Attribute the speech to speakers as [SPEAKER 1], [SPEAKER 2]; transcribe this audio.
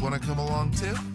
[SPEAKER 1] Want to come along too?